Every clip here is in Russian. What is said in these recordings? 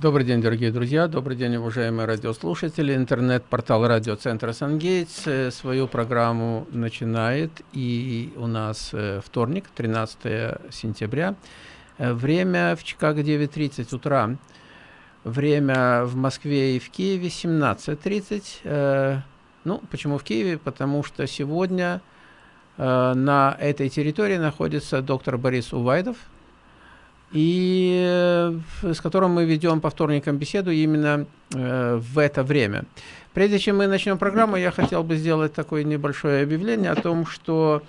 Добрый день, дорогие друзья, добрый день, уважаемые радиослушатели. Интернет-портал радиоцентра «Сангейтс» э, свою программу начинает, и у нас э, вторник, 13 сентября. Э, время в Чикаго 9.30 утра, время в Москве и в Киеве 17.30. Ну, почему в Киеве? Потому что сегодня на этой территории находится доктор Борис Увайдов, и э, с которым мы ведем по вторникам беседу именно э, в это время. Прежде чем мы начнем программу, я хотел бы сделать такое небольшое объявление о том, что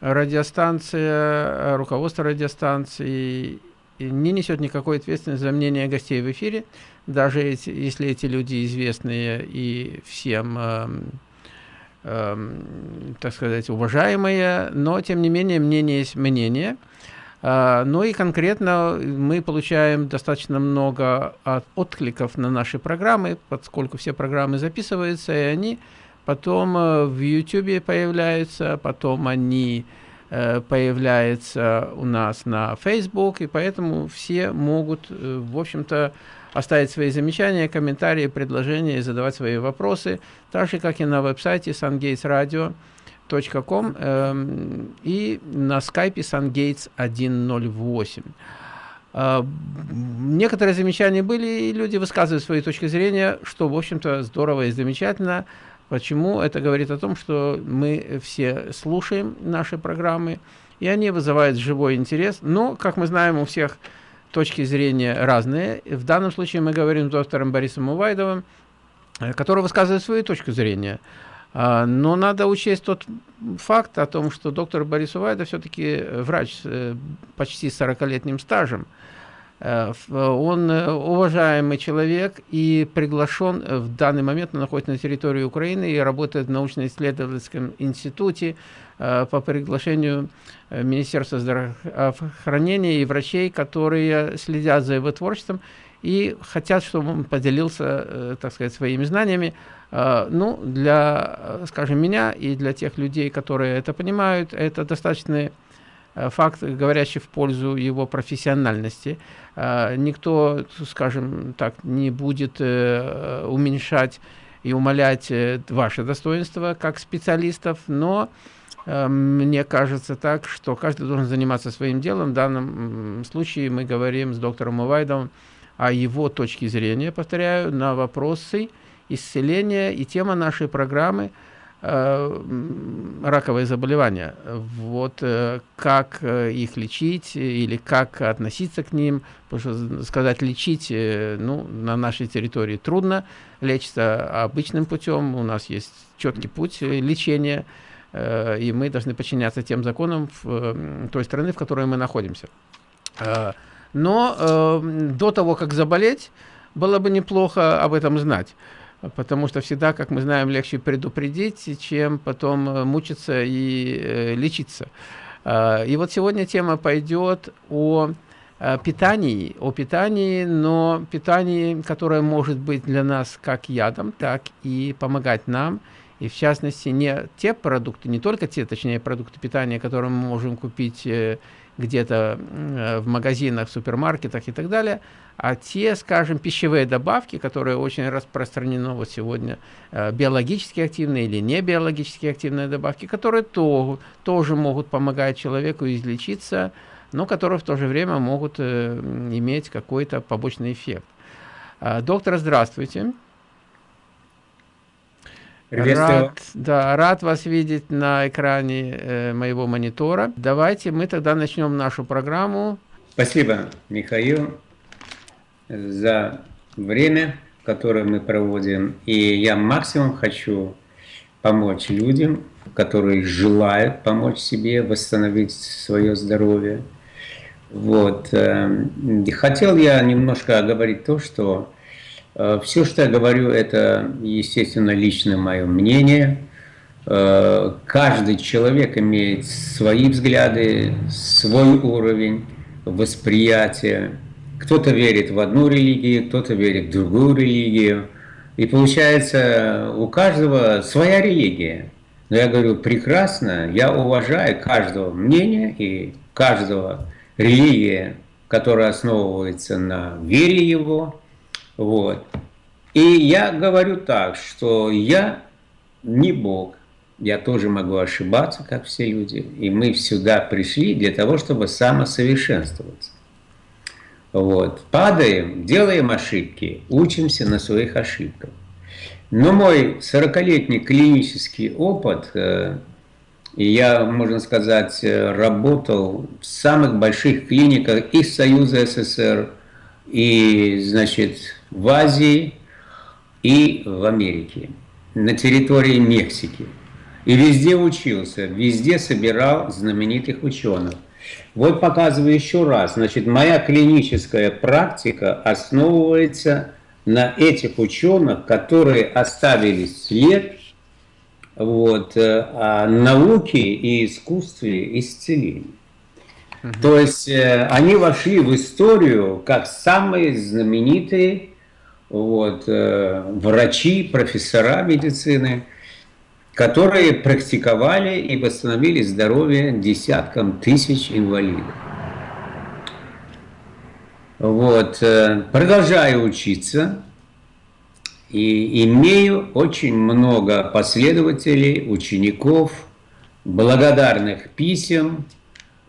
радиостанция, руководство радиостанции не несет никакой ответственности за мнение гостей в эфире, даже эти, если эти люди известные и всем, э, э, так сказать, уважаемые, но тем не менее мнение есть мнение. А, ну и конкретно мы получаем достаточно много откликов на наши программы, поскольку все программы записываются, и они потом э, в YouTube появляются, потом они э, появляются у нас на Facebook, и поэтому все могут, э, в общем-то, оставить свои замечания, комментарии, предложения и задавать свои вопросы, так же, как и на веб-сайте SunGates Radio com э, и на скайпе SunGates 108. Э, некоторые замечания были, и люди высказывают свои точки зрения, что, в общем-то, здорово и замечательно. Почему? Это говорит о том, что мы все слушаем наши программы, и они вызывают живой интерес. Но, как мы знаем, у всех точки зрения разные. В данном случае мы говорим с доктором Борисом Увайдовым, э, который высказывает свою точку зрения. А, но надо учесть тот факт о том, что доктор Борис Увайда все-таки врач с э, почти 40-летним стажем. Э, он э, уважаемый человек и приглашен в данный момент, он находится на территории Украины и работает в научно-исследовательском институте по приглашению Министерства здравоохранения и врачей, которые следят за его творчеством и хотят, чтобы он поделился, так сказать, своими знаниями а, ну, для, скажем, меня и для тех людей, которые это понимают, это достаточный э, факт, говорящий в пользу его профессиональности. А, никто, скажем так, не будет э, уменьшать и умалять э, ваше достоинство как специалистов, но мне кажется так, что каждый должен заниматься своим делом. В данном случае мы говорим с доктором Увайдовым о его точке зрения, повторяю, на вопросы, исцеления, и тема нашей программы э, раковые заболевания. Вот э, как э, их лечить или как относиться к ним, потому что сказать лечить, э, ну, на нашей территории трудно, лечится обычным путем, у нас есть четкий путь лечения, э, и мы должны подчиняться тем законам в, э, той страны, в которой мы находимся. Но э, до того, как заболеть, было бы неплохо об этом знать потому что всегда, как мы знаем, легче предупредить, чем потом э, мучиться и э, лечиться. Э, и вот сегодня тема пойдет о э, питании, о питании, но питании, которое может быть для нас как ядом, так и помогать нам, и в частности не те продукты, не только те, точнее, продукты питания, которые мы можем купить э, где-то э, в магазинах, супермаркетах и так далее, а те, скажем, пищевые добавки, которые очень распространены вот сегодня, э, биологически активные или не биологически активные добавки, которые то, тоже могут помогать человеку излечиться, но которые в то же время могут э, иметь какой-то побочный эффект. Доктор, здравствуйте. Рад, да, рад вас видеть на экране э, моего монитора. Давайте мы тогда начнем нашу программу. Спасибо, Михаил, за время, которое мы проводим. И я максимум хочу помочь людям, которые желают помочь себе восстановить свое здоровье. Вот. Эм, хотел я немножко оговорить то, что Э, Все, что я говорю, это, естественно, личное мое мнение. Э, каждый человек имеет свои взгляды, свой уровень восприятия. Кто-то верит в одну религию, кто-то верит в другую религию. И получается, у каждого своя религия. Но я говорю, прекрасно, я уважаю каждого мнения и каждого религия, которая основывается на вере его, Вот. И я говорю так, что я не Бог, я тоже могу ошибаться, как все люди, и мы сюда пришли для того, чтобы самосовершенствоваться. Вот. Падаем, делаем ошибки, учимся на своих ошибках. Но мой 40-летний клинический опыт, э, я, можно сказать, э, работал в самых больших клиниках и Союза СССР, и, значит, в Азии, и в Америке, на территории Мексики. И везде учился, везде собирал знаменитых ученых. Вот показываю еще раз. Значит, моя клиническая практика основывается на этих ученых, которые оставили след вот, э, о науке и искусстве исцеления. Угу. То есть э, они вошли в историю как самые знаменитые вот, э, врачи, профессора медицины, которые практиковали и восстановили здоровье десяткам тысяч инвалидов. Вот, э, продолжаю учиться и имею очень много последователей, учеников, благодарных писем,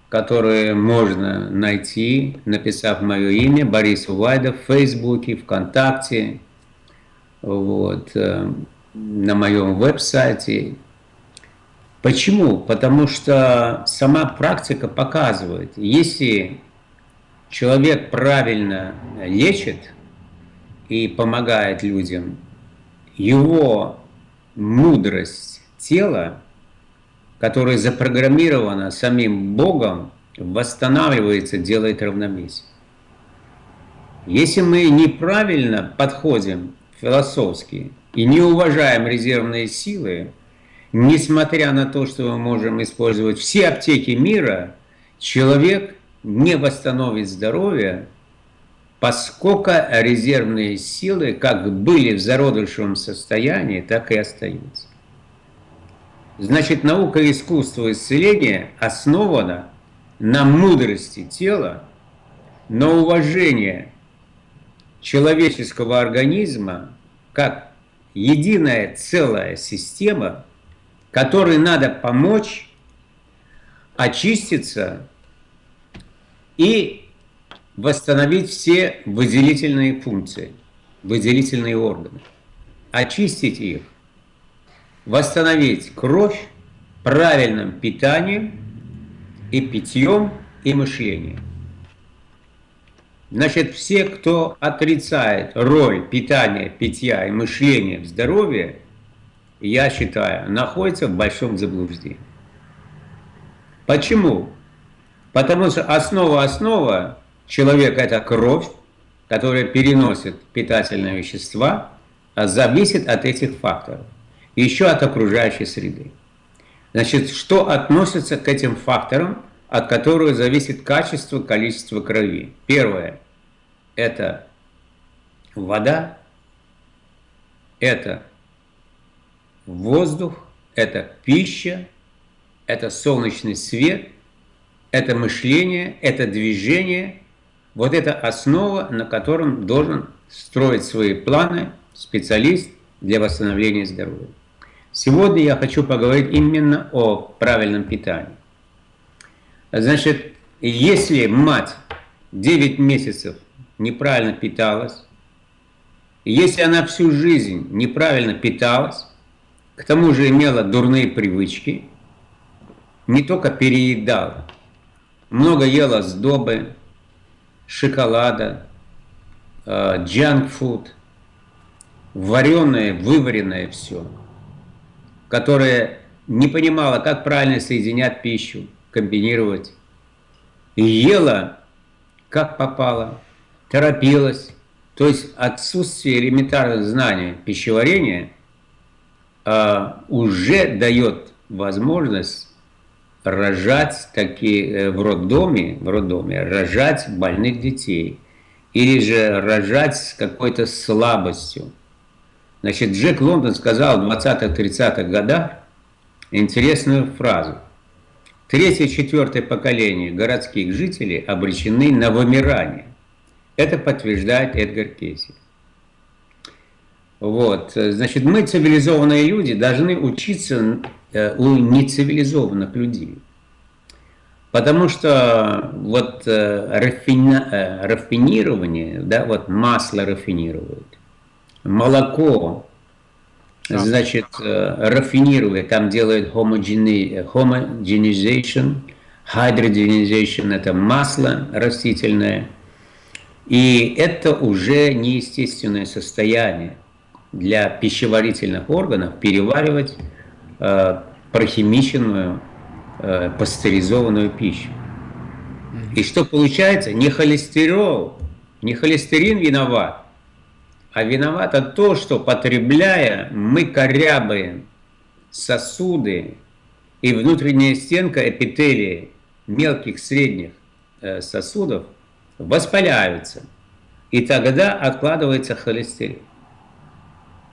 которые можно найти, написав мое имя, Борис Увайдов, в Фейсбуке, ВКонтакте, вот, э, на моем веб-сайте. Почему? Потому что сама практика показывает, если человек правильно лечит и помогает людям, его мудрость тела, которая запрограммирована самим Богом, восстанавливается, делает равновесие. Если мы неправильно подходим философски и не уважаем резервные силы, несмотря на то, что мы можем использовать все аптеки мира, человек не восстановит здоровье, поскольку резервные силы как были в зародышевом состоянии, так и остаются. Значит, наука искусства исцеления основана на мудрости тела, на уважении человеческого организма как единая целая система, которой надо помочь очиститься и восстановить все выделительные функции, выделительные органы, очистить их, восстановить кровь правильным питанием и питьем и мышлением. Значит, все, кто отрицает роль питания, питья и мышления в здоровье, я считаю, находится в большом заблуждении. Почему? Потому что основа-основа человека – это кровь, которая переносит питательные вещества, а зависит от этих факторов. Еще от окружающей среды. Значит, что относится к этим факторам, от которых зависит качество, количество крови? Первое – это вода, это воздух, это пища, это солнечный свет – это мышление, это движение, вот это основа, на котором должен строить свои планы специалист для восстановления здоровья. Сегодня я хочу поговорить именно о правильном питании. Значит, если мать 9 месяцев неправильно питалась, если она всю жизнь неправильно питалась, к тому же имела дурные привычки, не только переедала, много ела сдобы, шоколада, джанк-фуд, вареное, вываренное все, которое не понимала, как правильно соединять пищу, комбинировать. Ела, как попало, торопилась. То есть отсутствие элементарных знаний пищеварения а, уже дает возможность рожать такие э, в роддоме, в роддоме, рожать больных детей. Или же рожать с какой-то слабостью. Значит, Джек Лондон сказал в 20-30-х годах интересную фразу. Третье-четвертое поколение городских жителей обречены на вымирание. Это подтверждает Эдгар Кейси. Вот. Значит, мы, цивилизованные люди, должны учиться э, у нецивилизованных людей. Потому что вот э, рафина, э, рафинирование, да, вот масло рафинируют, молоко, значит, рафинирует, там делают homogenization, hydrogenization, это масло растительное, и это уже неестественное состояние для пищеварительных органов переваривать э, прохимиченную, э, пастеризованную пищу. И что получается? Не холестерол, не холестерин виноват, а виновато то, что потребляя, мы корябаем сосуды и внутренняя стенка эпителия мелких, средних э, сосудов воспаляются. И тогда откладывается холестерин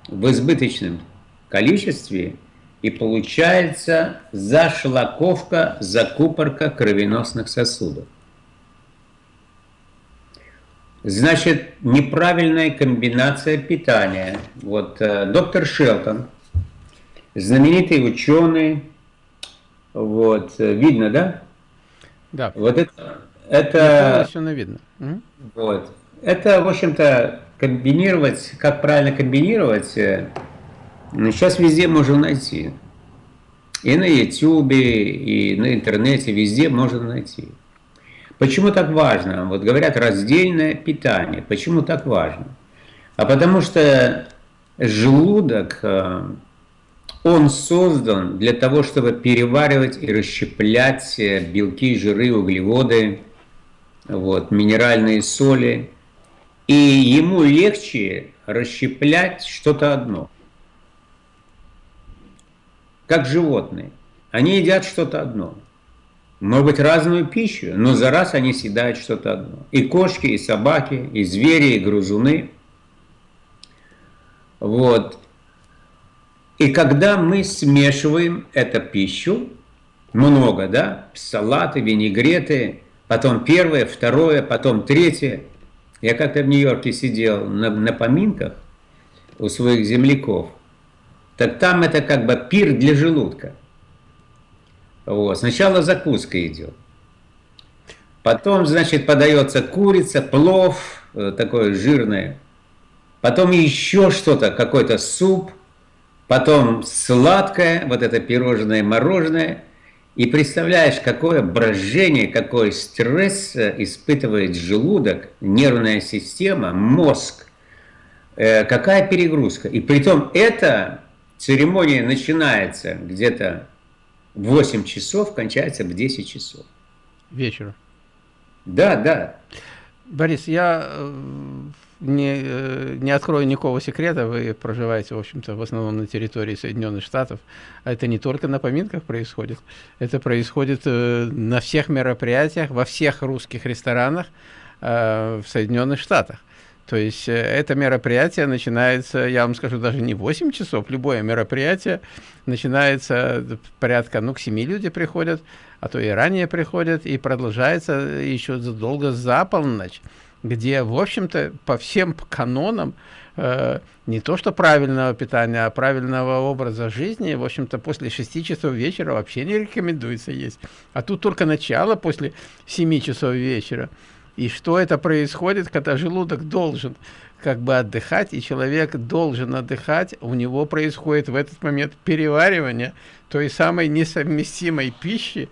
в избыточном количестве и получается зашлаковка, закупорка кровеносных сосудов. Значит, неправильная комбинация питания. Вот э, доктор Шелтон, знаменитый ученый, вот, э, видно, да? Да. Вот это... это все видно. Вот. Это, в общем-то, комбинировать, как правильно комбинировать, э, ну, сейчас везде можно найти. И на YouTube, и на интернете, везде можно найти. Почему так важно? Вот говорят раздельное питание. Почему так важно? А потому что желудок, э, он создан для того, чтобы переваривать и расщеплять э, белки, жиры, углеводы, вот, минеральные соли – и ему легче расщеплять что-то одно. Как животные. Они едят что-то одно. Может разную пищу, но за раз они съедают что-то одно. И кошки, и собаки, и звери, и грузуны. Вот. И когда мы смешиваем эту пищу, много, да, салаты, винегреты, потом первое, второе, потом третье – я как-то в Нью-Йорке сидел на, на поминках у своих земляков. Так там это как бы пир для желудка. Вот. Сначала закуска идет. Потом, значит, подается курица, плов, э, такое жирное. Потом еще что-то, какой-то суп. Потом сладкое, вот это пирожное, мороженое – и представляешь, какое брожение, какой стресс э, испытывает желудок, нервная система, мозг, э, какая перегрузка. И при том эта церемония начинается где-то в 8 часов, кончается в 10 часов. Вечера. Да, да. Борис, я э, не, э, не открою никакого секрета, вы проживаете, в общем-то, в основном на территории Соединенных Штатов, а это не только на поминках происходит, это происходит э, на всех мероприятиях, во всех русских ресторанах в Соединенных Штатах. То есть это мероприятие начинается, я вам скажу, даже не 8 часов, любое мероприятие начинается порядка, ну, к 7 люди приходят, а то и ранее приходят, и продолжается еще долго за полночь где, в общем-то, по всем канонам э, не то что правильного питания, а правильного образа жизни, в общем-то, после 6 часов вечера вообще не рекомендуется есть. А тут только начало после 7 часов вечера. И что это происходит, когда желудок должен как бы отдыхать, и человек должен отдыхать, у него происходит в этот момент переваривание той самой несовместимой пищи,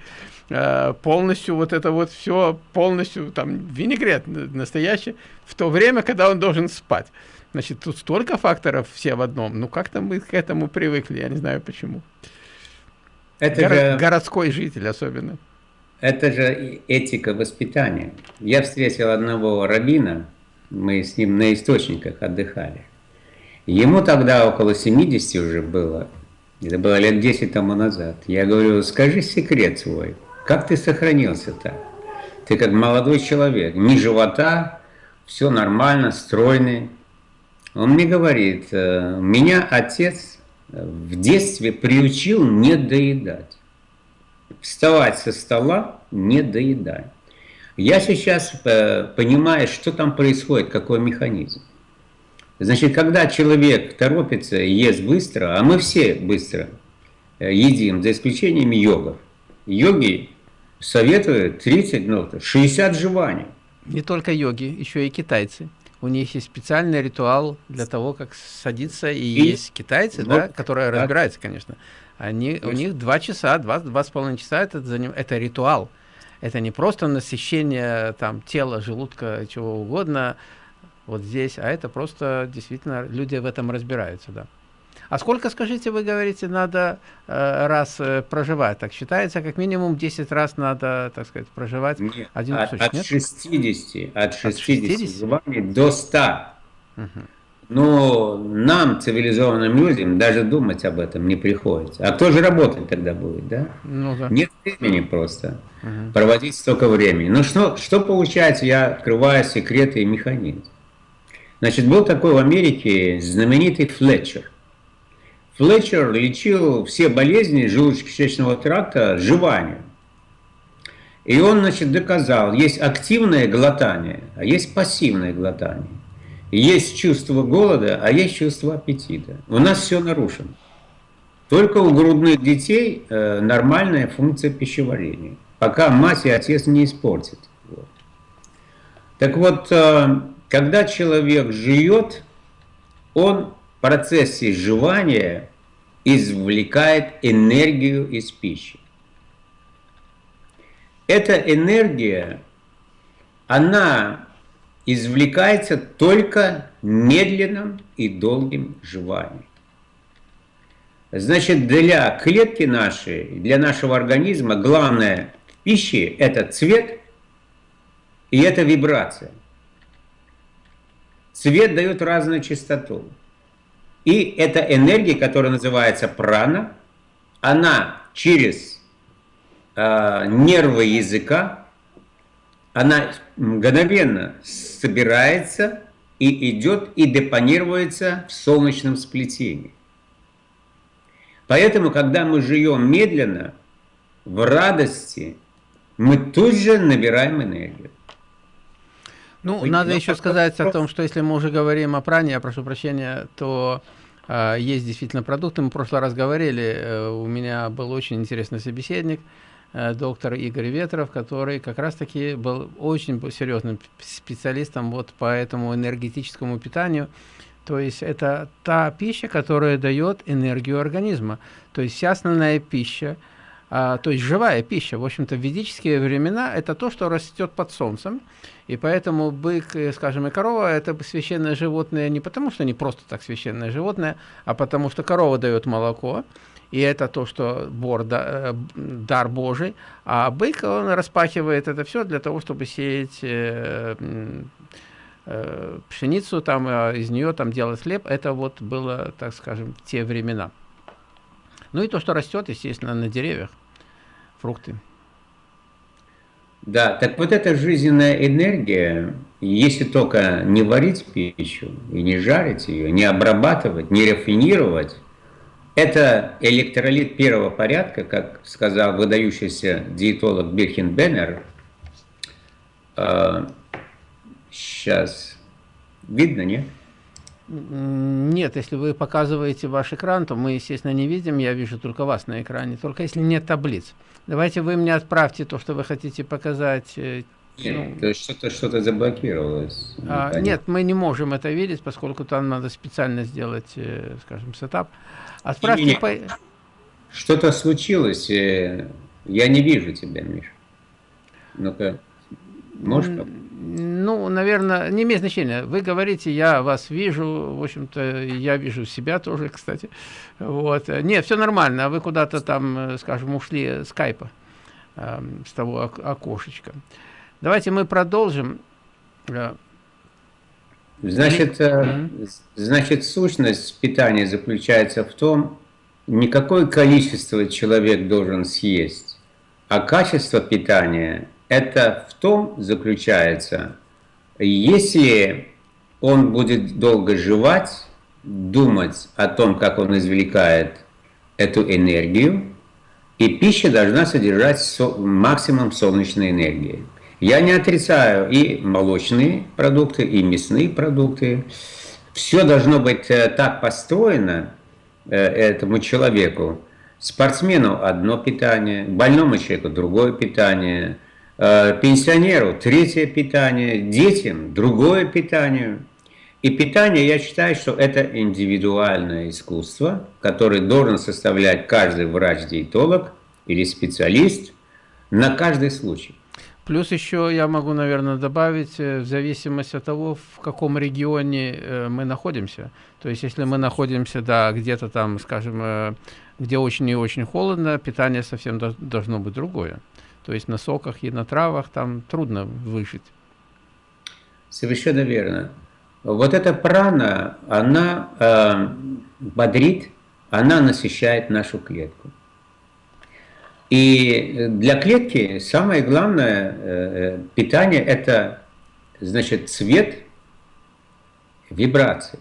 Э, полностью вот это вот все, полностью там винегрет настоящий, в то время, когда он должен спать. Значит, тут столько факторов все в одном. Ну, как-то мы к этому привыкли, я не знаю почему. Это Горо же, городской житель особенно. Это же этика воспитания. Я встретил одного рабина, мы с ним на источниках отдыхали. Ему тогда около 70 уже было, это было лет 10 тому назад. Я говорю, скажи секрет свой. Как ты сохранился-то? Ты как молодой человек, ни живота, все нормально, стройный. Он мне говорит, «Э, меня отец в детстве приучил не доедать. Вставать со стола, не доедать. Я сейчас э, понимаю, что там происходит, какой механизм. Значит, когда человек торопится, ест быстро, а мы все быстро э, едим, за исключением йогов. Йоги советуют 30, ну, 60 жеваний. Не только йоги, еще и китайцы. У них есть специальный ритуал для того, как садиться, и, и есть китайцы, вот, да, которые да. разбираются, конечно. Они, у них два часа, два, два с половиной часа это, это ритуал. Это не просто насыщение там, тела, желудка, чего угодно, вот здесь, а это просто действительно люди в этом разбираются, да. А сколько, скажите, вы говорите, надо э, раз э, проживать? Так считается, как минимум 10 раз надо, так сказать, проживать нет, один от, кусочек, от нет? 60, от 60, от 60? до 100. Угу. Но нам, цивилизованным людям, даже думать об этом не приходится. А кто же работать тогда будет, да? Ну, да. Нет времени просто угу. проводить столько времени. Ну что, что получается, я открываю секреты и механизм. Значит, был такой в Америке знаменитый Флетчер. Флетчер лечил все болезни желудочно-кишечного тракта жеванием. И он, значит, доказал, есть активное глотание, а есть пассивное глотание. Есть чувство голода, а есть чувство аппетита. У нас все нарушено. Только у грудных детей э, нормальная функция пищеварения, пока мать и отец не испортят. Вот. Так вот, э, когда человек жует, он в процессе жевания извлекает энергию из пищи. Эта энергия, она извлекается только медленным и долгим жеванием. Значит, для клетки нашей, для нашего организма главное в пище – это цвет и это вибрация. Цвет дает разную частоту. И эта энергия, которая называется прана, она через э, нервы языка, она мгновенно собирается и идет и депонируется в солнечном сплетении. Поэтому, когда мы живем медленно, в радости, мы тут же набираем энергию. Ну, Вы, надо еще сказать о том, что если мы уже говорим о пране, я прошу прощения, то э, есть действительно продукты. Мы в прошлый раз говорили, э, у меня был очень интересный собеседник, э, доктор Игорь Ветров, который как раз-таки был очень серьезным специалистом вот по этому энергетическому питанию. То есть это та пища, которая дает энергию организма. То есть вся основная пища, а, то есть живая пища, в общем-то, в ведические времена это то, что растет под солнцем, и поэтому бык, э, скажем, и корова – это священное животное не потому, что они просто так священное животное, а потому что корова дает молоко, и это то, что бор, да, э, дар Божий, а бык, он распахивает это все для того, чтобы сеять э, э, пшеницу, там, э, из нее там делать хлеб. Это вот было, так скажем, те времена. Ну и то, что растет, естественно, на деревьях фрукты. Да, так вот эта жизненная энергия, если только не варить пищу и не жарить ее, не обрабатывать, не рафинировать, это электролит первого порядка, как сказал выдающийся диетолог Бирхен Беннер. Сейчас видно, нет? Нет, если вы показываете ваш экран, то мы, естественно, не видим, я вижу только вас на экране, только если нет таблиц. Давайте вы мне отправьте то, что вы хотите показать. Э, нет, ну, то есть что-то что, -то, заблокировалось. А, нет, мы не можем это видеть, поскольку там надо специально сделать, э, скажем, сетап. Отправьте по... Что-то случилось, э, я не вижу тебя, Миша. Ну-ка, можешь... Ну, наверное, не имеет значения. Вы говорите, я вас вижу, в общем-то, я вижу себя тоже, кстати. Вот. Нет, все нормально, а вы куда-то там, скажем, ушли скайпа э, с того окошечка. Давайте мы продолжим. Значит, э, значит, сущность питания заключается в том, не какое количество человек должен съесть, а качество питания это в том заключается, если он будет долго жевать, думать о том, как он извлекает эту энергию, и пища должна содержать со максимум солнечной энергии. Я не отрицаю и молочные продукты, и мясные продукты, Все должно быть э, так построено э, этому человеку. Спортсмену одно питание, больному человеку другое питание, э, пенсионеру третье питание, детям другое питание. И питание, я считаю, что это индивидуальное искусство, которое должен составлять каждый врач-диетолог или специалист на каждый случай. Плюс еще я могу, наверное, добавить, э, в зависимости от того, в каком регионе э, мы находимся. То есть, если мы находимся, да, где-то там, скажем, э, где очень и очень холодно, питание совсем должно быть другое. То есть на соках и на травах там трудно выжить. Совершенно верно. Вот эта прана, она э, бодрит, она насыщает нашу клетку. И для клетки самое главное э, э, питание – это значит, цвет, вибрации.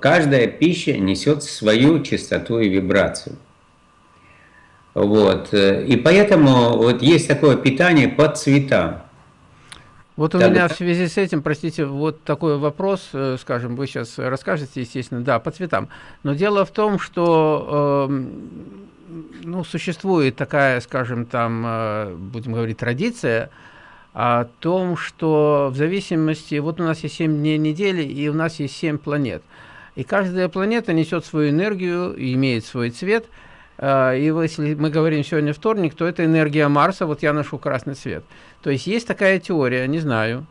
Каждая пища несет свою частоту и вибрацию. Вот. И поэтому вот есть такое питание под цветам. Вот у Тогда... меня в связи с этим, простите, вот такой вопрос, э, скажем, вы сейчас расскажете, естественно, да, по цветам. Но дело в том, что э, ну, существует такая, скажем, там, э, будем говорить, традиция о том, что в зависимости, вот у нас есть 7 дней недели, и у нас есть 7 планет. И каждая планета несет свою энергию, имеет свой цвет. Э, и если мы говорим сегодня вторник, то это энергия Марса, вот я ношу красный цвет. То есть есть такая теория, не знаю,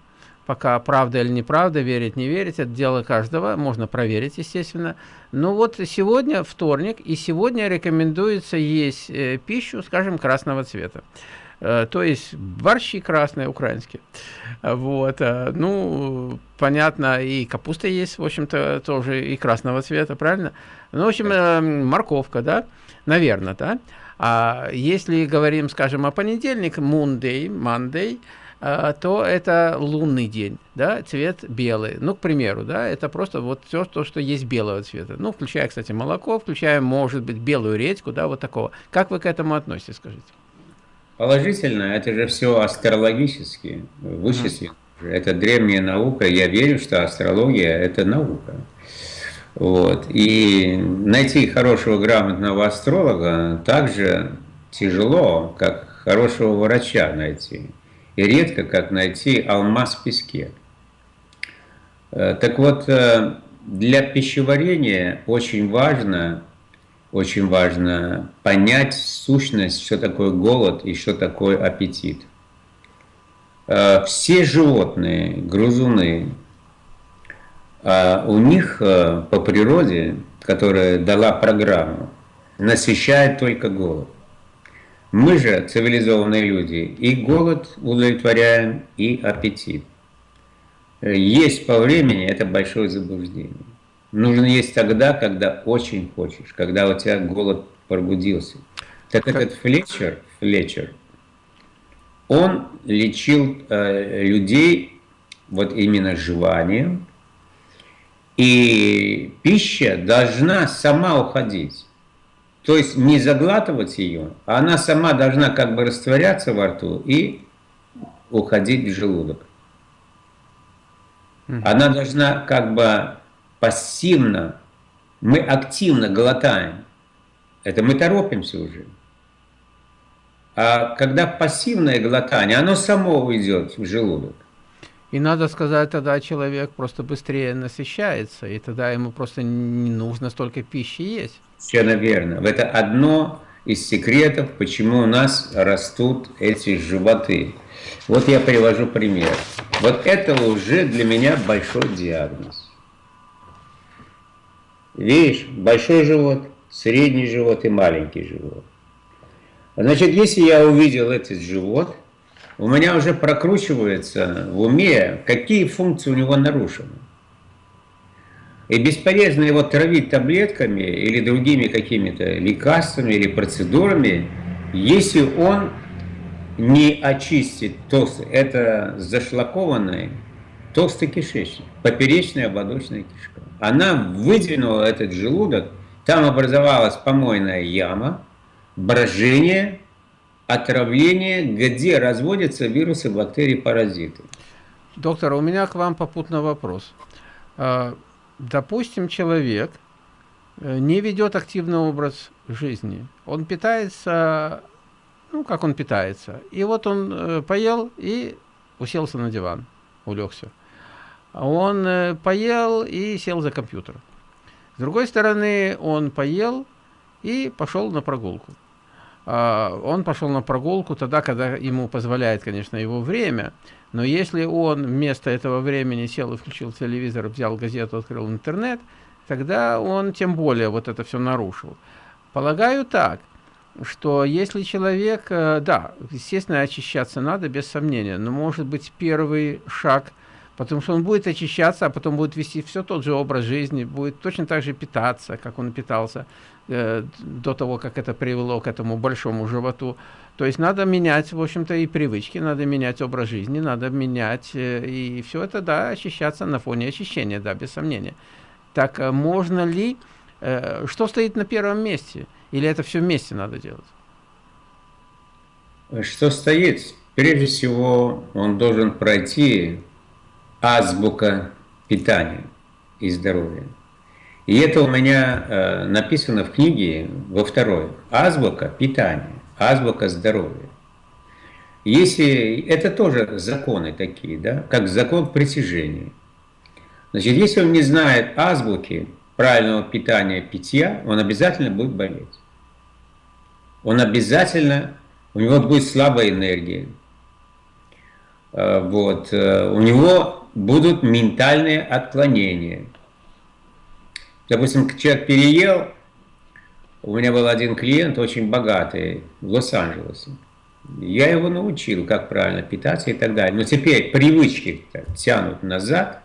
Пока правда или неправда, верить, не верить, это дело каждого, можно проверить, естественно. Но вот сегодня вторник, и сегодня рекомендуется есть э, пищу, скажем, красного цвета. Э, то есть борщи красные, украинские. Вот, э, ну, понятно, и капуста есть, в общем-то, тоже и красного цвета, правильно? Ну, в общем, э, морковка, да, наверное, да. А если говорим, скажем, о понедельник, Monday, Monday, то это лунный день, да, цвет белый. Ну, к примеру, да, это просто вот все то, что есть белого цвета. Ну, включая, кстати, молоко, включая, может быть, белую редьку, да, вот такого. Как вы к этому относитесь, скажите? Положительно, это же все астрологически вычислено. Mm. Это древняя наука, я верю, что астрология – это наука. Вот. И найти хорошего, грамотного астролога также тяжело, как хорошего врача найти и редко как найти алмаз в песке. Э, так вот, э, для пищеварения очень важно, очень важно понять сущность, что такое голод и что такое аппетит. Э, все животные, грузуны, у них по природе, которая дала программу, насыщает только голод. Мы же, цивилизованные люди, и голод удовлетворяем, и аппетит. Есть по времени – это большое заблуждение. Нужно есть тогда, когда очень хочешь, когда у тебя голод пробудился. Так как? этот Флетчер, Флетчер, он лечил э, людей вот именно жеванием, и пища должна сама уходить. То есть не заглатывать ее, а она сама должна как бы растворяться во рту и уходить в желудок. Она должна как бы пассивно, мы активно глотаем. Это мы торопимся уже. А когда пассивное глотание, оно само уйдет в желудок. И надо сказать, тогда человек просто быстрее насыщается, и тогда ему просто не нужно столько пищи есть. Все верно. Это одно из секретов, почему у нас растут эти животы. Вот я привожу пример. Вот это уже для меня большой диагноз. Видишь, большой живот, средний живот и маленький живот. Значит, если я увидел этот живот, у меня уже прокручивается в уме, какие функции у него нарушены. И бесполезно его травить таблетками или другими какими-то лекарствами или процедурами, если он не очистит толстый, это зашлакованный толстый кишечник, поперечная ободочная кишка. Она выдвинула этот желудок, там образовалась помойная яма, брожение, отравление, где разводятся вирусы, бактерии, паразиты. Доктор, у меня к вам попутный вопрос. Допустим, человек э, не ведет активный образ жизни. Он питается, ну, как он питается. И вот он э, поел и уселся на диван, улегся. Он э, поел и сел за компьютер. С другой стороны, он поел и пошел на прогулку. А, он пошел на прогулку тогда, когда ему позволяет, конечно, его время. Но если он вместо этого времени сел и включил телевизор, взял газету, открыл интернет, тогда он тем более вот это все нарушил. Полагаю так, что если человек, э, да, естественно, очищаться надо, без сомнения, но может быть первый шаг – Потому что он будет очищаться, а потом будет вести все тот же образ жизни, будет точно так же питаться, как он питался э, до того, как это привело к этому большому животу. То есть надо менять, в общем-то, и привычки, надо менять образ жизни, надо менять, э, и все это, да, очищаться на фоне очищения, да, без сомнения. Так э, можно ли, что стоит на первом месте? Или это все вместе надо делать? Что стоит? Прежде всего, он должен пройти азбука питания и здоровья. И это у меня э, написано в книге во второй. Азбука питания, азбука здоровья. Если это тоже законы такие, да, как закон притяжения. Значит, если он не знает азбуки правильного питания, питья, он обязательно будет болеть. Он обязательно, у него будет слабая энергия. Э, вот, э, у него будут ментальные отклонения. Допустим, человек переел, у меня был один клиент очень богатый в Лос-Анджелесе. Я его научил, как правильно питаться и так далее. Но теперь привычки тянут назад.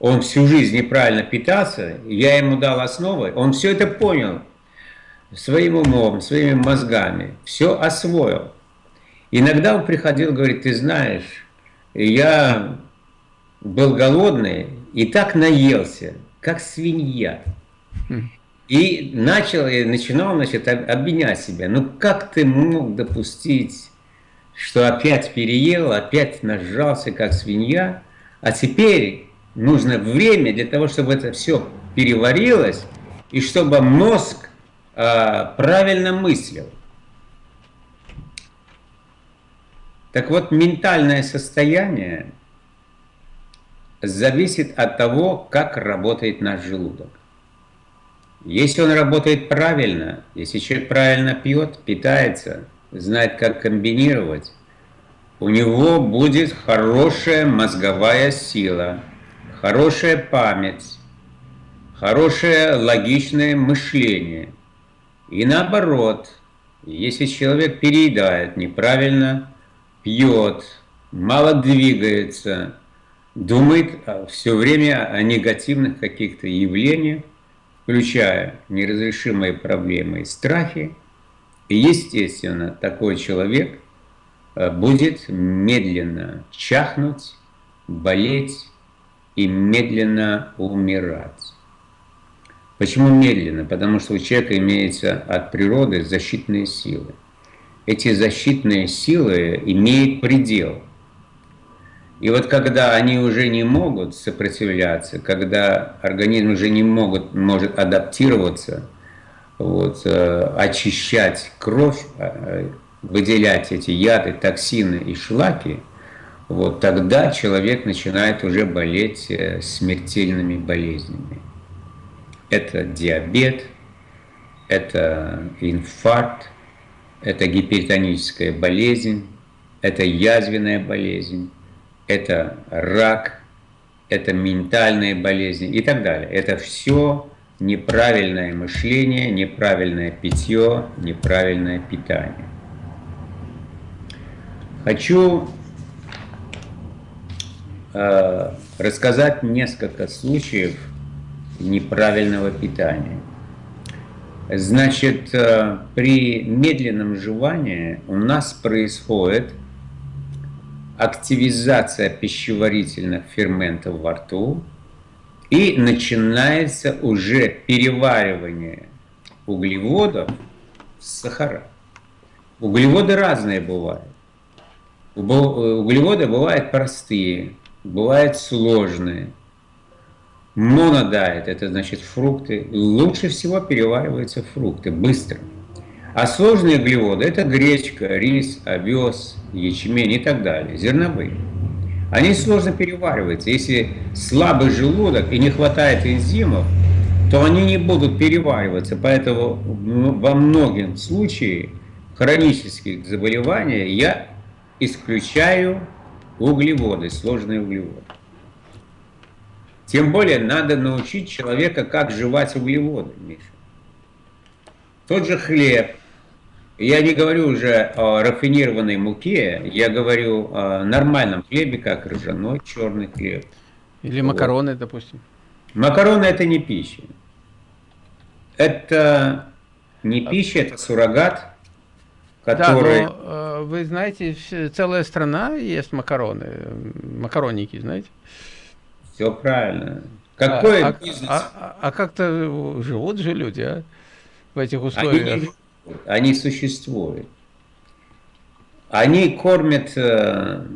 Он всю жизнь неправильно питался, я ему дал основы, он все это понял своим умом, своими мозгами, все освоил. Иногда он приходил, говорит, ты знаешь, я был голодный и так наелся, как свинья. И начал, и начинал, значит, обвинять себя. Ну как ты мог допустить, что опять переел, опять нажался, как свинья, а теперь нужно время для того, чтобы это все переварилось, и чтобы мозг э, правильно мыслил. Так вот, ментальное состояние зависит от того, как работает наш желудок. Если он работает правильно, если человек правильно пьет, питается, знает, как комбинировать, у него будет хорошая мозговая сила, хорошая память, хорошее логичное мышление. И наоборот, если человек переедает, неправильно пьет, мало двигается, думает а, все время о негативных каких-то явлениях, включая неразрешимые проблемы и страхи. И, естественно, такой человек а, будет медленно чахнуть, болеть и медленно умирать. Почему медленно? Потому что у человека имеется от природы защитные силы. Эти защитные силы имеют предел – и вот когда они уже не могут сопротивляться, когда организм уже не могут, может адаптироваться, вот, э, очищать кровь, э, выделять эти яды, токсины и шлаки, вот тогда человек начинает уже болеть э, смертельными болезнями. Это диабет, это инфаркт, это гипертоническая болезнь, это язвенная болезнь это рак, это ментальные болезни и так далее. Это все неправильное мышление, неправильное питье, неправильное питание. Хочу э, рассказать несколько случаев неправильного питания. Значит, э, при медленном жевании у нас происходит активизация пищеварительных ферментов во рту, и начинается уже переваривание углеводов в сахара. Углеводы разные бывают. Углеводы бывают простые, бывают сложные. Монодайет – это значит фрукты. Лучше всего перевариваются фрукты, быстро. А сложные углеводы – это гречка, рис, овес, ячмень и так далее, зерновые. Они сложно перевариваются. Если слабый желудок и не хватает энзимов, то они не будут перевариваться. Поэтому во многих случаях хронических заболеваний я исключаю углеводы, сложные углеводы. Тем более надо научить человека, как жевать углеводы, Миша. Тот же хлеб. Я не говорю уже о рафинированной муке, я говорю о нормальном хлебе, как ржаной черный хлеб. Или макароны, вот. допустим. Макароны это не пища. Это не пища, это суррогат, который... Да, но э, вы знаете, целая страна ест макароны, макаронники, знаете? Все правильно. Какой а, бизнес? А, а, а как-то живут же люди, а? В этих условиях. Они, они существуют. Они кормят... Э...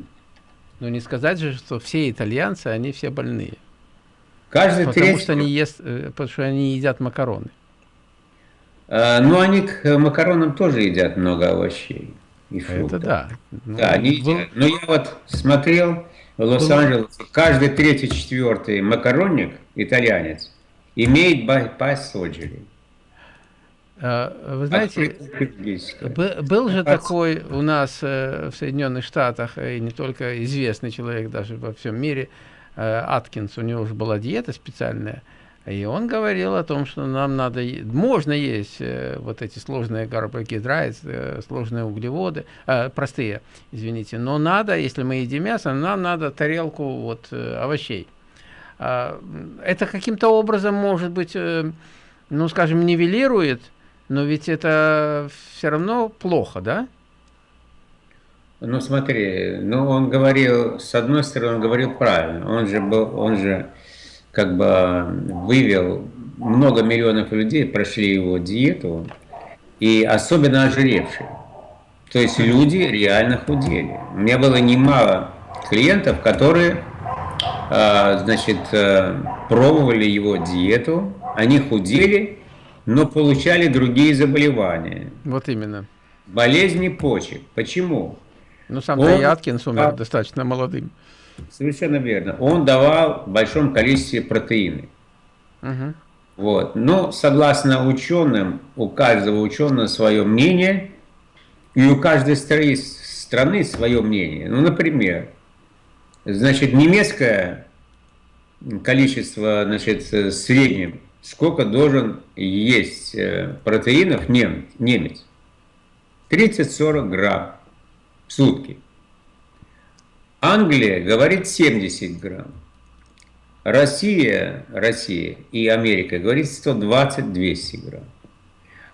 Ну не сказать же, что все итальянцы, они все больные. Каждый потому третий... что они ест, э, потому что они едят макароны. А, ну, они к макаронам тоже едят много овощей и фруктов. Это да. Ну, да, они был... едят. Но я вот смотрел в Лос-Анджелесе, каждый третий, четвертый макаронник, итальянец, имеет. А, вы знаете, был же такой у нас э, в Соединенных Штатах, и не только известный человек даже во всем мире, э, Аткинс, у него уже была диета специальная, и он говорил о том, что нам надо, можно есть э, вот эти сложные карбогидраты, э, сложные углеводы, э, простые, извините, но надо, если мы едим мясо, нам надо тарелку вот э, овощей. Э, это каким-то образом, может быть, э, ну, скажем, нивелирует, но ведь это все равно плохо, да? Ну, смотри, ну, он говорил, с одной стороны, он говорил правильно, он же был, он же как бы вывел много миллионов людей, прошли его диету, и особенно ожиревшие. То есть люди реально худели. У меня было немало клиентов, которые а, значит, э, пробовали его диету, они худели, но получали другие заболевания. Вот именно. Болезни почек. Почему? Ну, сам Он... Яткинс умер а... достаточно молодым. Совершенно верно. Он давал в большом количестве протеины. Угу. Вот. Но согласно ученым, у каждого ученого свое мнение, и у каждой страны свое мнение. Ну, например, значит, немецкое количество, значит, среднем, сколько должен есть э, протеинов немец? 30-40 грамм в сутки. Англия говорит 70 грамм. Россия, Россия и Америка говорит 120-200 грамм.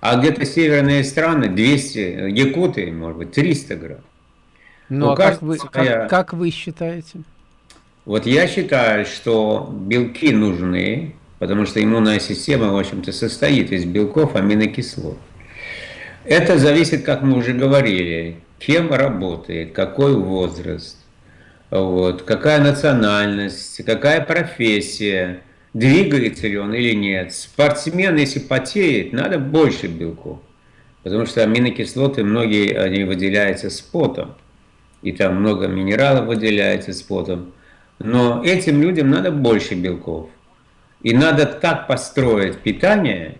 А где-то северные страны 200, якуты, может быть, 300 грамм. Ну, а как вы, как, как вы считаете? Вот я считаю, что белки нужны, потому что иммунная система, в общем-то, состоит из белков, аминокислот. Это зависит, как мы уже говорили, кем работает, какой возраст, вот, какая национальность, какая профессия, двигается ли он или нет. Спортсмен, если потеет, надо больше белков, потому что аминокислоты, многие они выделяются с потом, и там много минералов выделяется с потом. Но этим людям надо больше белков. И надо так построить питание,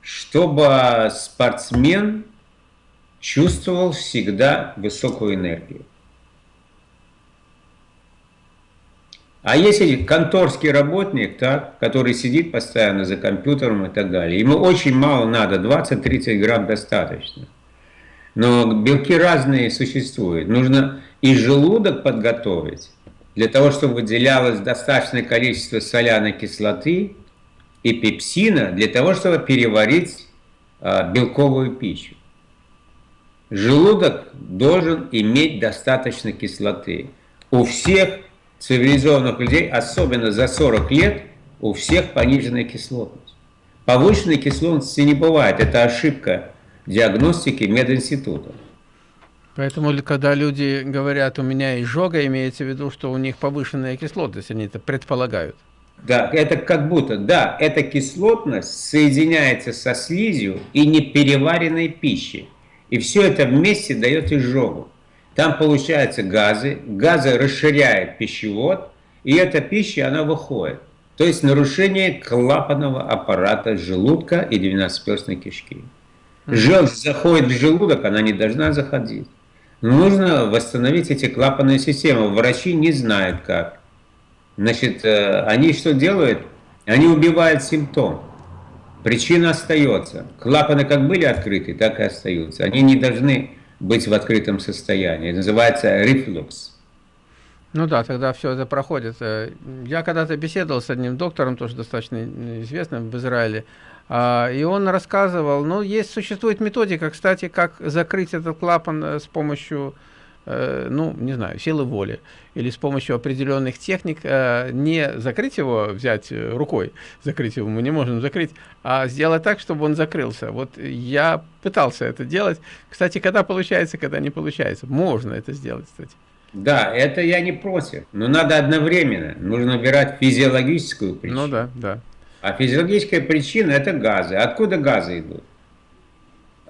чтобы спортсмен чувствовал всегда высокую энергию. А если конторский работник, так, который сидит постоянно за компьютером и так далее, ему очень мало надо, 20-30 грамм достаточно. Но белки разные существуют. Нужно и желудок подготовить, для того, чтобы выделялось достаточное количество соляной кислоты и пепсина, для того, чтобы переварить а, белковую пищу. Желудок должен иметь достаточно кислоты. У всех цивилизованных людей, особенно за 40 лет, у всех пониженная кислотность. Повышенной кислотности не бывает. Это ошибка диагностики мединститута. Поэтому, когда люди говорят, у меня изжога, имеется в виду, что у них повышенная кислотность, они это предполагают. Да, это как будто, да, эта кислотность соединяется со слизью и непереваренной пищей. И все это вместе дает изжогу. Там получаются газы, газы расширяют пищевод, и эта пища, она выходит. То есть нарушение клапанного аппарата желудка и двенадцатиперстной кишки. Желчь заходит в желудок, она не должна заходить. Нужно восстановить эти клапанные системы. Врачи не знают как. Значит, э, они что делают? Они убивают симптом. Причина остается. Клапаны как были открыты, так и остаются. Они не должны быть в открытом состоянии. Это называется рефлюкс. Ну да, тогда все это проходит. Э, я когда-то беседовал с одним доктором, тоже достаточно известным в Израиле, и он рассказывал, ну, есть, существует методика, кстати, как закрыть этот клапан э, с помощью, э, ну, не знаю, силы воли, или с помощью определенных техник, не закрыть его, взять рукой, закрыть его мы не можем закрыть, а сделать так, чтобы он закрылся. Вот я пытался это делать. Кстати, когда получается, когда не получается. Можно это сделать, кстати. Да, это я не против, но надо одновременно. Нужно убирать физиологическую причину. Ну да, да. А физиологическая причина – это газы. Откуда газы идут?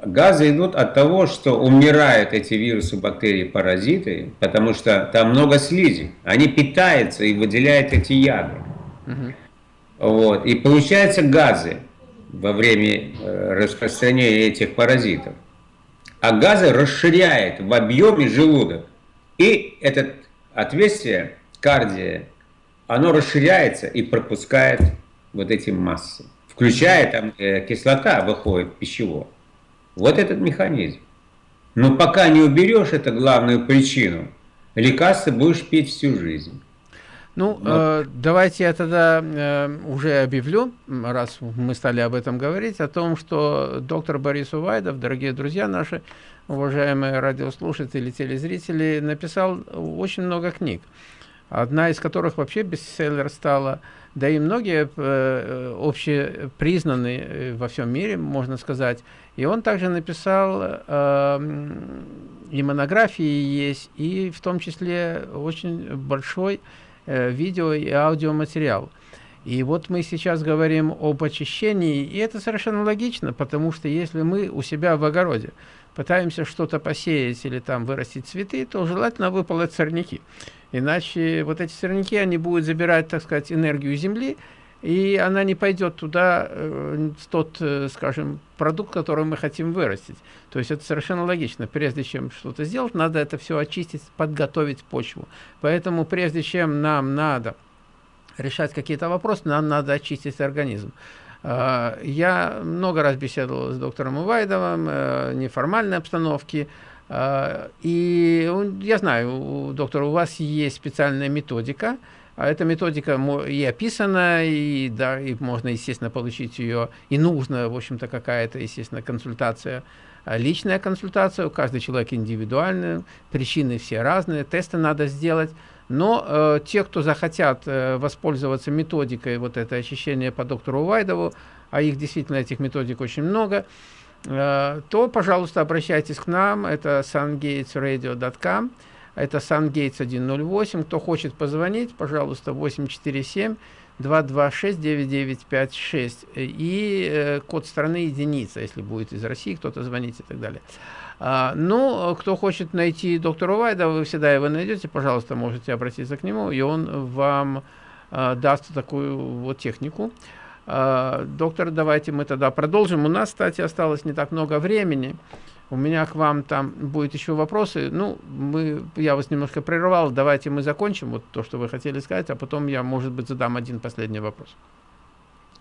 Газы идут от того, что умирают эти вирусы, бактерии, паразиты, потому что там много слизи. Они питаются и выделяют эти яды. Угу. Вот. И получаются газы во время э, распространения этих паразитов. А газы расширяют в объеме желудок. И это отверстие кардия, оно расширяется и пропускает вот эти массы. Включая там э, кислота выходит пищевод. Вот этот механизм. Но пока не уберешь эту главную причину, лекарства будешь пить всю жизнь. Ну, э, давайте я тогда э, уже объявлю, раз мы стали об этом говорить, о том, что доктор Борис Увайдов, дорогие друзья наши, уважаемые радиослушатели, телезрители, написал очень много книг, одна из которых вообще бестселлер стала, да и многие э, общепризнаны э, во всем мире, можно сказать. И он также написал, э, и монографии есть, и в том числе очень большой э, видео и аудиоматериал. И вот мы сейчас говорим об очищении, и это совершенно логично, потому что если мы у себя в огороде пытаемся что-то посеять или там вырастить цветы, то желательно выполоть сорняки. Иначе вот эти сорняки, они будут забирать, так сказать, энергию земли, и она не пойдет туда, э, тот, э, скажем, продукт, который мы хотим вырастить. То есть это совершенно логично. Прежде чем что-то сделать, надо это все очистить, подготовить почву. Поэтому прежде чем нам надо решать какие-то вопросы, нам надо очистить организм. А, я много раз беседовал с доктором Увайдовым, э, неформальной обстановке, а, и я знаю, доктор, у вас есть специальная методика, а эта методика и описана, и, да, и можно, естественно, получить ее, и нужно, в общем-то, какая-то, естественно, консультация, личная консультация, у каждого человека индивидуальная, причины все разные, тесты надо сделать, но э, те, кто захотят э, воспользоваться методикой вот это очищение по доктору Вайдову, а их действительно, этих методик очень много, то, пожалуйста, обращайтесь к нам, это sungatesradio.com, это sungates 108, кто хочет позвонить, пожалуйста, 847 226 9956 и э, код страны единица, если будет из России кто-то звонить и так далее. А, ну, кто хочет найти доктора Вайда, вы всегда его найдете, пожалуйста, можете обратиться к нему, и он вам а, даст такую вот технику. А, доктор, давайте мы тогда продолжим. У нас, кстати, осталось не так много времени. У меня к вам там будет еще вопросы. Ну, мы, я вас немножко прервал. Давайте мы закончим вот то, что вы хотели сказать, а потом я, может быть, задам один последний вопрос.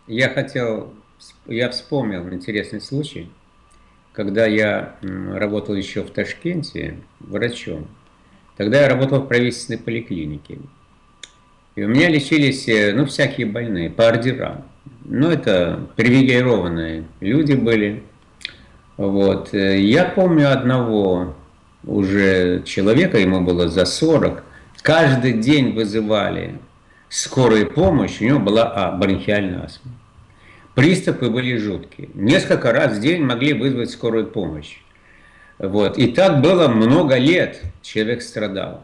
Я хотел, я вспомнил интересный случай когда я работал еще в Ташкенте врачом, тогда я работал в правительственной поликлинике. И у меня лечились, э, ну, всякие больные, по ордерам. Ну, это привилегированные люди были. Вот. Э, я помню одного уже человека, ему было за 40, каждый день вызывали скорую помощь, у него была а, бронхиальная астма. Приступы были жуткие. Несколько раз в день могли вызвать скорую помощь. Вот. И так было много лет, человек страдал.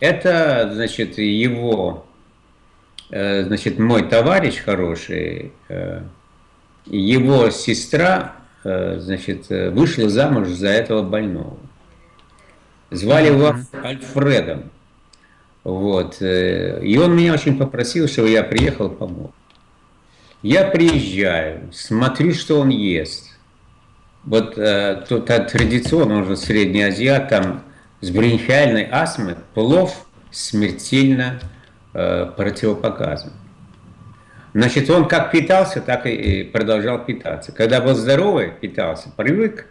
Это, значит, его значит, мой товарищ хороший, его сестра, значит, вышла замуж за этого больного. Звали его Альфредом. Вот. И он меня очень попросил, чтобы я приехал помог. Я приезжаю, смотрю, что он ест. Вот э, тут традиционно уже средний азиат, там с бронхиальной астмой плов смертельно э, противопоказан. Значит, он как питался, так и продолжал питаться. Когда был здоровый, питался, привык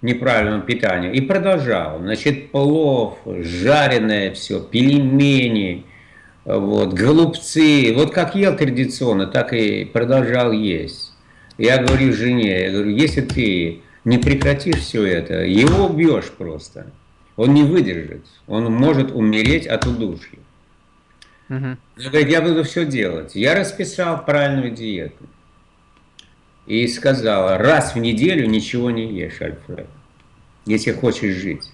к неправильному питанию и продолжал. Значит, плов, жареное все, пельмени, вот, голубцы. Вот как ел традиционно, так и продолжал есть. Я говорю жене, я говорю, если ты не прекратишь все это, его убьешь просто. Он не выдержит. Он может умереть от удушья. Угу. Он говорит, я буду все делать. Я расписал правильную диету. И сказала, раз в неделю ничего не ешь, Альфред, если хочешь жить.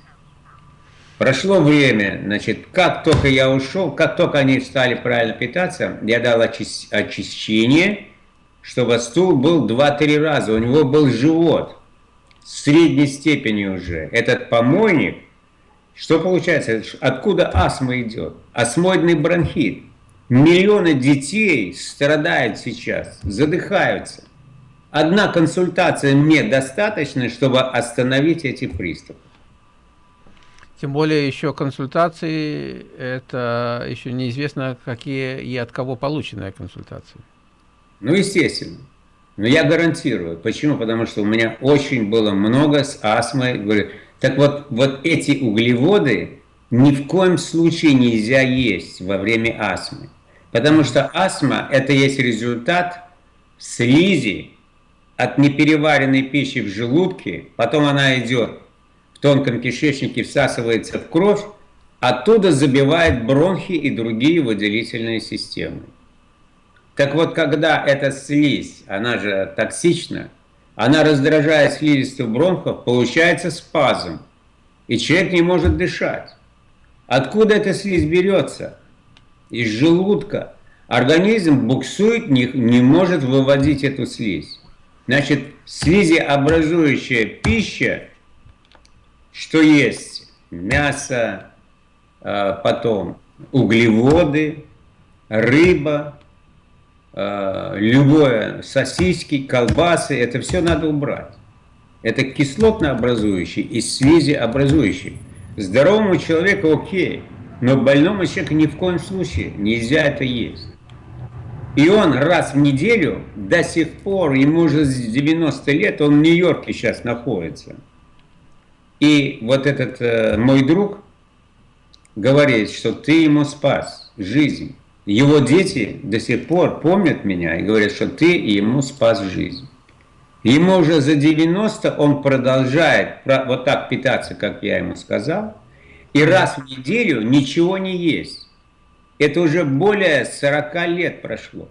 Прошло время, значит, как только я ушел, как только они стали правильно питаться, я дал очищение, чтобы стул был 2-3 раза. У него был живот средней степени уже. Этот помойник, что получается? Откуда астма идет? Астмоидный бронхит. Миллионы детей страдают сейчас, задыхаются. Одна консультация мне достаточно, чтобы остановить эти приступы. Тем более еще консультации, это еще неизвестно, какие и от кого полученные консультации. Ну, естественно. Но я гарантирую. Почему? Потому что у меня очень было много с астмой. Так вот, вот эти углеводы ни в коем случае нельзя есть во время астмы. Потому что астма – это есть результат слизи от непереваренной пищи в желудке, потом она идет тонком кишечнике всасывается в кровь, оттуда забивает бронхи и другие выделительные системы. Так вот, когда эта слизь, она же токсична, она раздражает слизистых бронхов, получается спазм, и человек не может дышать. Откуда эта слизь берется? Из желудка. Организм буксует, не, не может выводить эту слизь. Значит, слизеобразующая пища что есть мясо, а, потом углеводы, рыба, любое, сосиски, колбасы, это все надо убрать. Это кислотно-образующий и слизеобразующий. Здоровому человеку окей, но больному человеку ни в коем случае нельзя это есть. И он раз в неделю до сих пор, ему уже 90 лет, он в Нью-Йорке сейчас находится – и вот этот э, мой друг говорит, что ты ему спас жизнь. Его дети до сих пор помнят меня и говорят, что ты ему спас жизнь. Ему уже за 90 он продолжает вот так питаться, как я ему сказал, и раз в неделю ничего не есть. Это уже более 40 лет прошло.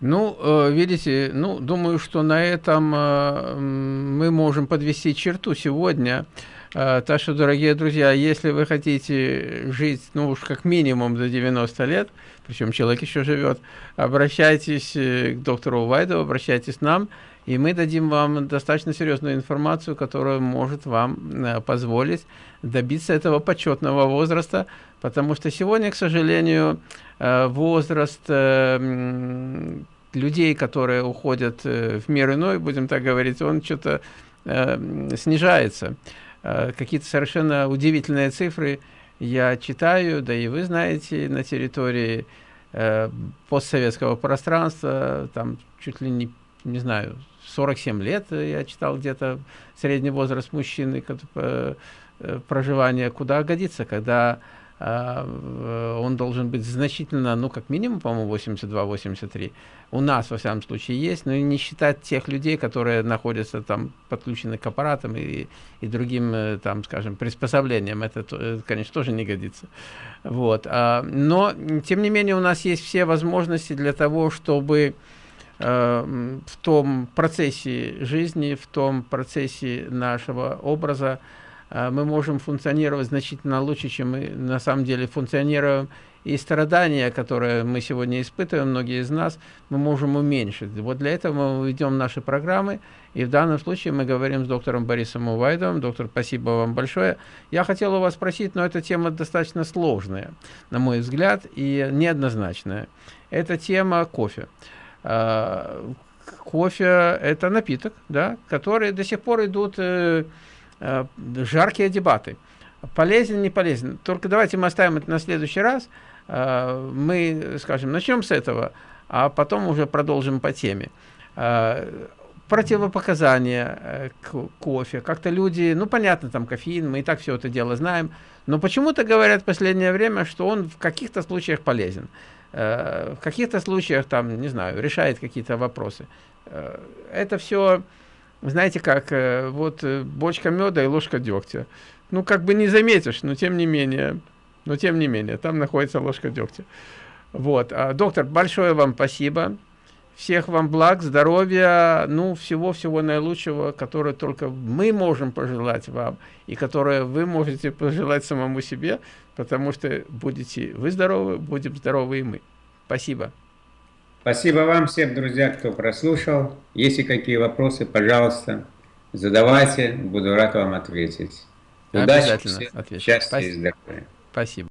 Ну, э, видите, ну, думаю, что на этом э, мы можем подвести черту сегодня. Э, так что, дорогие друзья, если вы хотите жить, ну уж как минимум до 90 лет, причем человек еще живет, обращайтесь к доктору Вайду, обращайтесь к нам, и мы дадим вам достаточно серьезную информацию, которая может вам позволить добиться этого почетного возраста, потому что сегодня, к сожалению, Э, возраст э, людей, которые уходят э, в мир иной, будем так говорить, он что-то снижается. Какие-то совершенно удивительные цифры я читаю, да и вы знаете, на территории постсоветского пространства, там чуть ли не, не знаю, 47 лет я читал где-то средний возраст мужчины проживания, куда годится, когда он должен быть значительно, ну, как минимум, по-моему, 82-83. У нас, во всяком случае, есть, но не считать тех людей, которые находятся там подключены к аппаратам и, и другим, э, там, скажем, приспособлениям. Это, конечно, тоже не годится. Вот. А, но, тем не менее, у нас есть все возможности для того, чтобы э, в том процессе жизни, в том процессе нашего образа э, мы можем функционировать значительно лучше, чем мы на самом деле функционируем. И страдания, которые мы сегодня испытываем, многие из нас, мы можем уменьшить. Вот для этого мы ведем наши программы. И в данном случае мы говорим с доктором Борисом Увайдовым. Доктор, спасибо вам большое. Я хотел у вас спросить, но эта тема достаточно сложная, на мой взгляд, и неоднозначная. Это тема кофе. А, кофе – это напиток, да, который до сих пор идут э, жаркие дебаты. Полезен, не полезен. Только давайте мы оставим это на следующий раз. Э, мы, скажем, начнем с этого, а потом уже продолжим по теме. Э, противопоказания э, к кофе. Как-то люди, ну понятно, там кофеин, мы и так все это дело знаем, но почему-то говорят в последнее время, что он в каких-то случаях полезен. В каких-то случаях, там, не знаю, решает какие-то вопросы. Это все, знаете как, вот бочка меда и ложка дегтя. Ну, как бы не заметишь, но тем не менее, но тем не менее, там находится ложка дегтя. Вот. А, доктор, большое вам спасибо. Всех вам благ, здоровья, ну, всего-всего наилучшего, которое только мы можем пожелать вам, и которое вы можете пожелать самому себе, потому что будете вы здоровы, будем здоровы и мы. Спасибо. Спасибо вам всем, друзья, кто прослушал. Если какие вопросы, пожалуйста, задавайте, буду рад вам ответить. Удачи, Обязательно отвечу. счастья и здоровья. Спасибо.